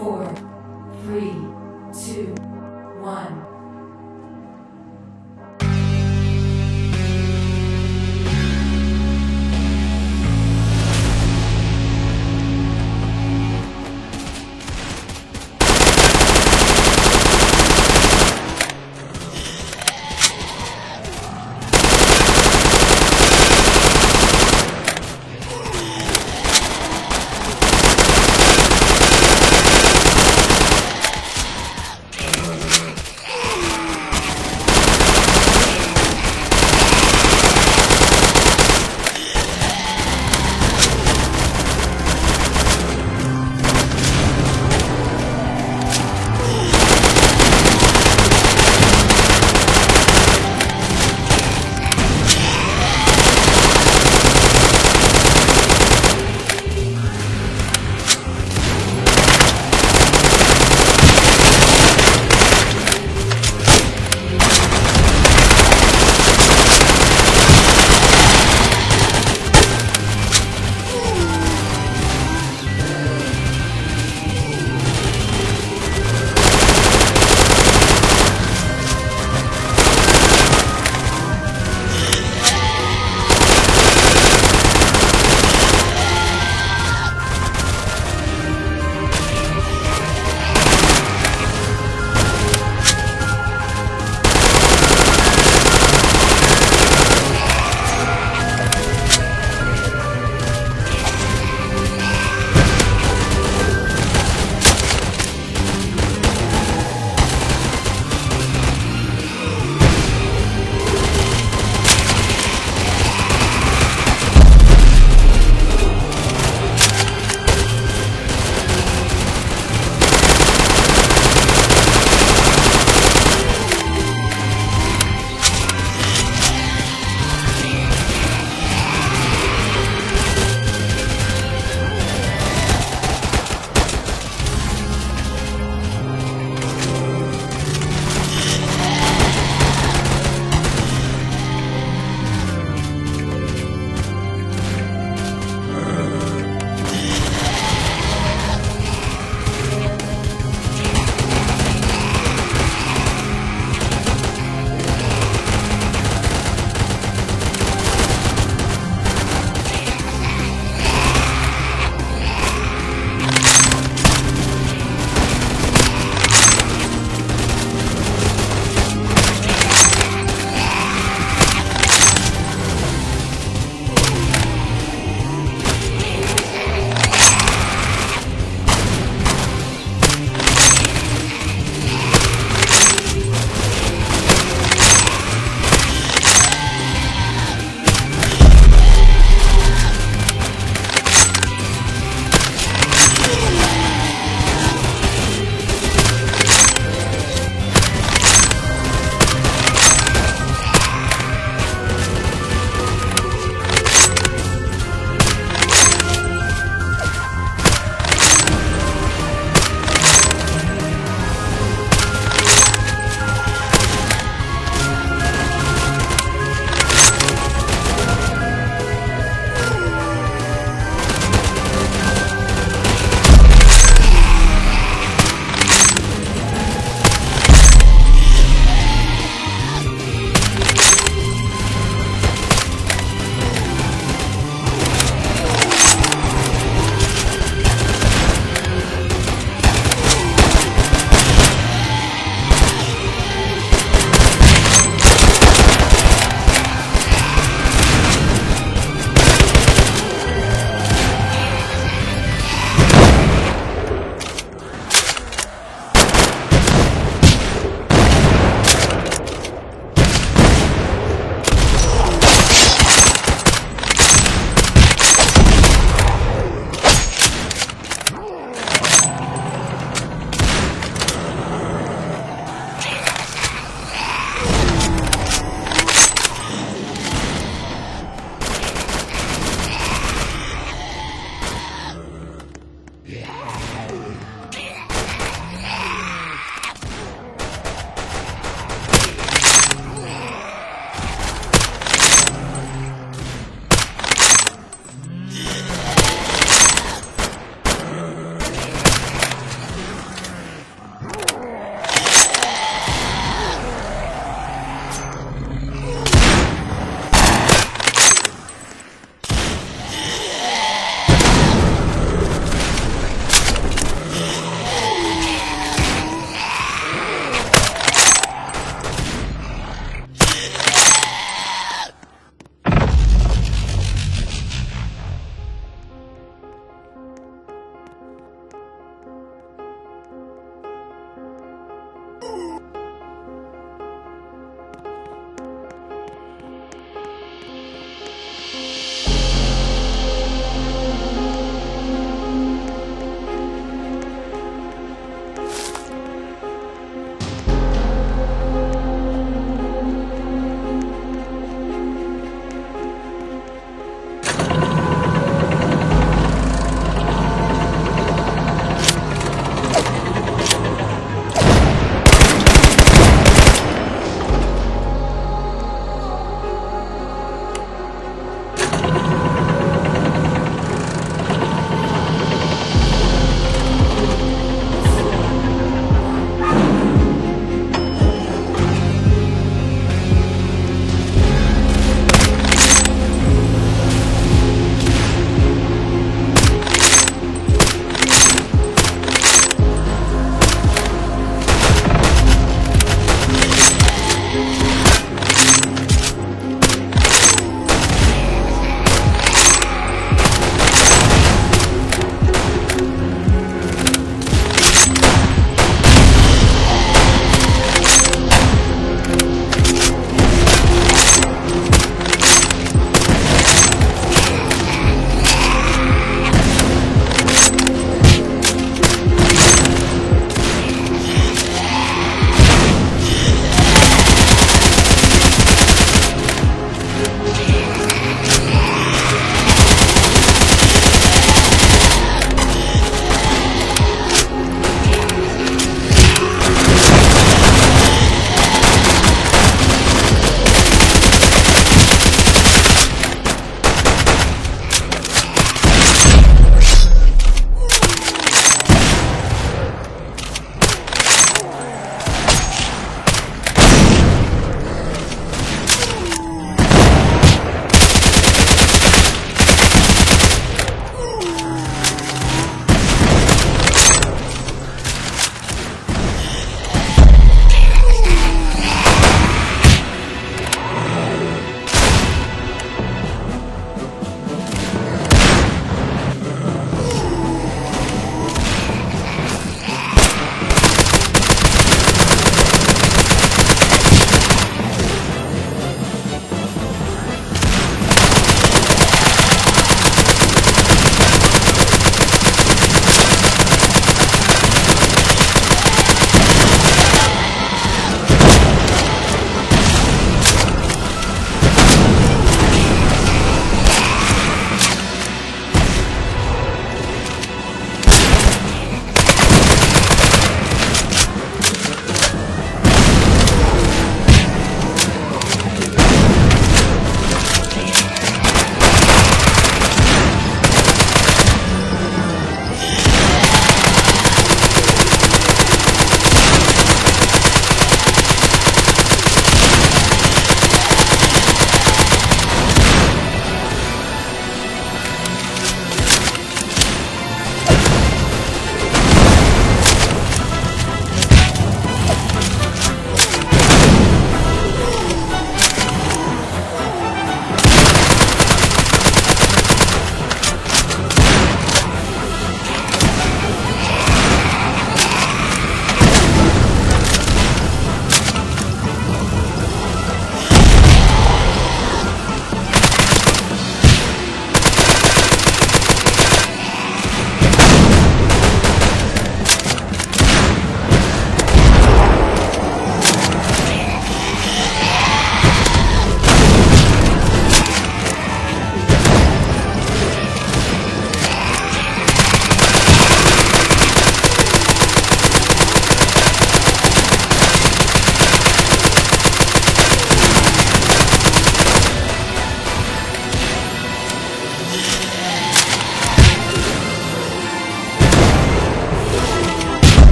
four,